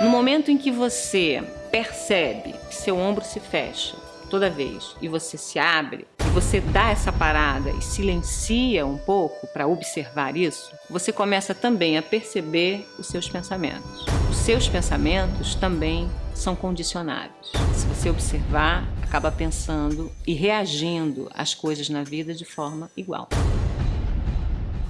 No momento em que você percebe que seu ombro se fecha toda vez e você se abre, e você dá essa parada e silencia um pouco para observar isso, você começa também a perceber os seus pensamentos. Os seus pensamentos também são condicionados. Se você observar, acaba pensando e reagindo às coisas na vida de forma igual.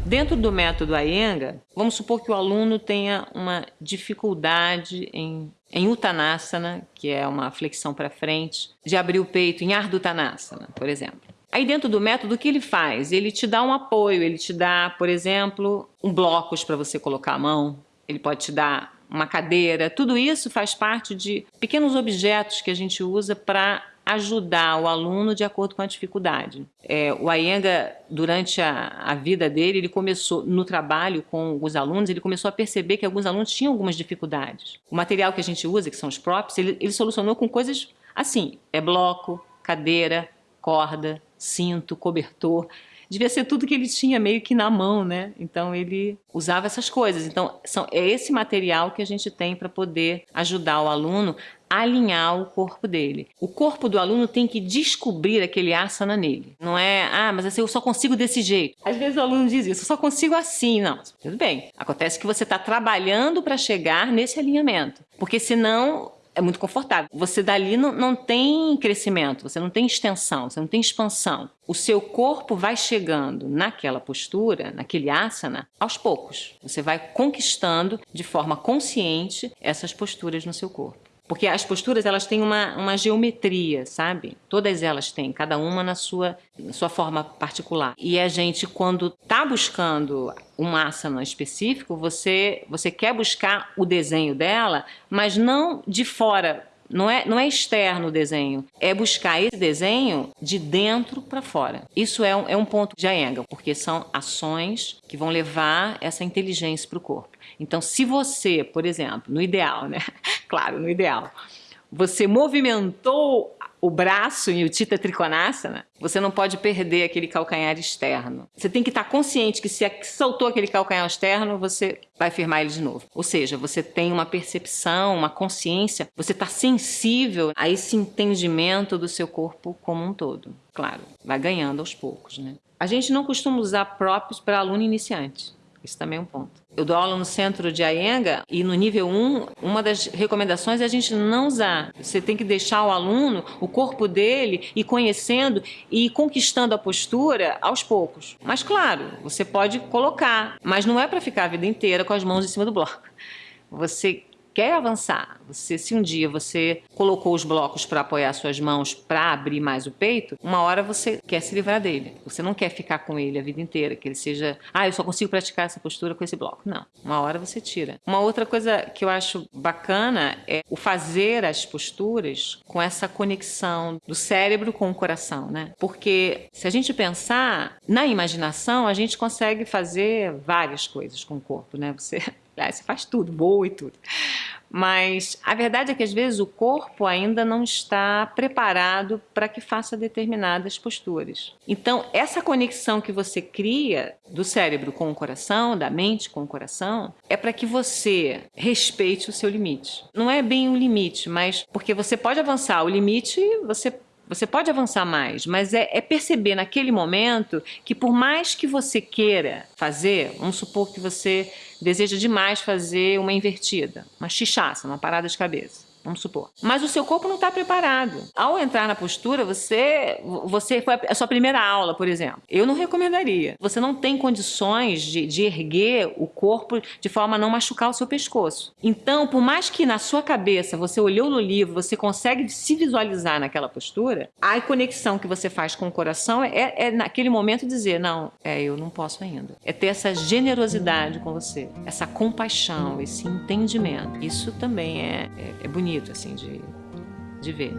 Dentro do método Iyengar, vamos supor que o aluno tenha uma dificuldade em, em Uttanasana, que é uma flexão para frente, de abrir o peito em Ardha Uttanasana, por exemplo. Aí dentro do método, o que ele faz? Ele te dá um apoio, ele te dá, por exemplo, um blocos para você colocar a mão, ele pode te dar uma cadeira, tudo isso faz parte de pequenos objetos que a gente usa para ajudar o aluno de acordo com a dificuldade. É, o Ayenga, durante a, a, vida dele, ele começou, no trabalho com os alunos, ele começou a perceber que alguns alunos tinham algumas dificuldades. O material que a gente usa, que são os props, ele, ele solucionou com coisas assim, é bloco, cadeira, corda, cinto, cobertor devia ser tudo que ele tinha meio que na mão, né? Então ele usava essas coisas. Então são, é esse material que a gente tem para poder ajudar o aluno alinhar o corpo dele. O corpo do aluno tem que descobrir aquele asana nele. Não é, ah, mas assim, eu só consigo desse jeito. Às vezes o aluno diz isso, eu só consigo assim. Não, tudo bem. Acontece que você está trabalhando para chegar nesse alinhamento. Porque senão é muito confortável. Você dali não, não tem crescimento, você não tem extensão, você não tem expansão. O seu corpo vai chegando naquela postura, naquele asana, aos poucos. Você vai conquistando de forma consciente essas posturas no seu corpo. Porque as posturas elas têm uma, uma geometria, sabe? Todas elas têm, cada uma na sua, na sua forma particular. E a gente, quando está buscando um asana específico, você, você quer buscar o desenho dela, mas não de fora não é, não é externo o desenho, é buscar esse desenho de dentro para fora. Isso é um, é um ponto de Iyengar, porque são ações que vão levar essa inteligência para o corpo. Então, se você, por exemplo, no ideal, né? Claro, no ideal, você movimentou o braço em Utita Trikonasana, você não pode perder aquele calcanhar externo. Você tem que estar consciente que se soltou aquele calcanhar externo, você vai firmar ele de novo. Ou seja, você tem uma percepção, uma consciência, você está sensível a esse entendimento do seu corpo como um todo. Claro, vai ganhando aos poucos, né? A gente não costuma usar próprios para aluno iniciante. Isso também é um ponto. Eu dou aula no centro de Ayenga e no nível 1, uma das recomendações é a gente não usar. Você tem que deixar o aluno, o corpo dele, ir conhecendo e conquistando a postura aos poucos. Mas claro, você pode colocar, mas não é para ficar a vida inteira com as mãos em cima do bloco. Você quer avançar, você, se um dia você colocou os blocos para apoiar suas mãos para abrir mais o peito, uma hora você quer se livrar dele. Você não quer ficar com ele a vida inteira, que ele seja, ah, eu só consigo praticar essa postura com esse bloco. Não, uma hora você tira. Uma outra coisa que eu acho bacana é o fazer as posturas com essa conexão do cérebro com o coração, né? Porque se a gente pensar na imaginação, a gente consegue fazer várias coisas com o corpo, né? Você você faz tudo, boa e tudo. Mas a verdade é que às vezes o corpo ainda não está preparado para que faça determinadas posturas. Então, essa conexão que você cria do cérebro com o coração, da mente com o coração, é para que você respeite o seu limite. Não é bem um limite, mas porque você pode avançar. O limite você você pode avançar mais, mas é, é, perceber naquele momento que por mais que você queira fazer, vamos supor que você deseja demais fazer uma invertida, uma chichaça, uma parada de cabeça vamos supor. Mas o seu corpo não está preparado. Ao entrar na postura, você, você foi a sua primeira aula, por exemplo. Eu não recomendaria. Você não tem condições de, de erguer o corpo de forma a não machucar o seu pescoço. Então, por mais que na sua cabeça você olhou no livro, você consegue se visualizar naquela postura, a conexão que você faz com o coração é, é naquele momento dizer, não, é, eu não posso ainda. É ter essa generosidade com você, essa compaixão, esse entendimento. Isso também é, é, é bonito bonito, assim, de, de ver.